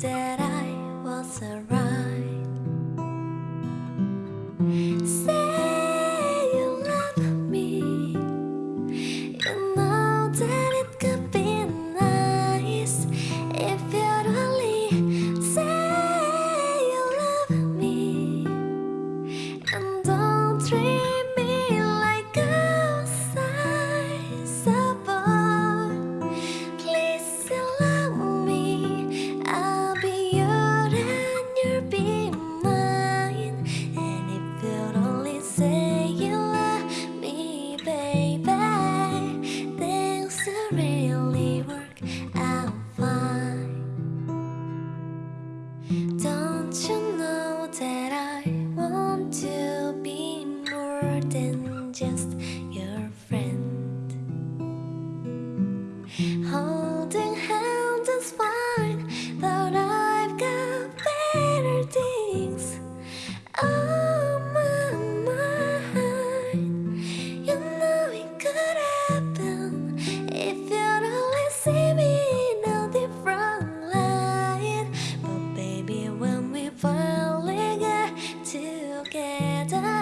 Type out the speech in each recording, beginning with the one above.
that I together.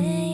away.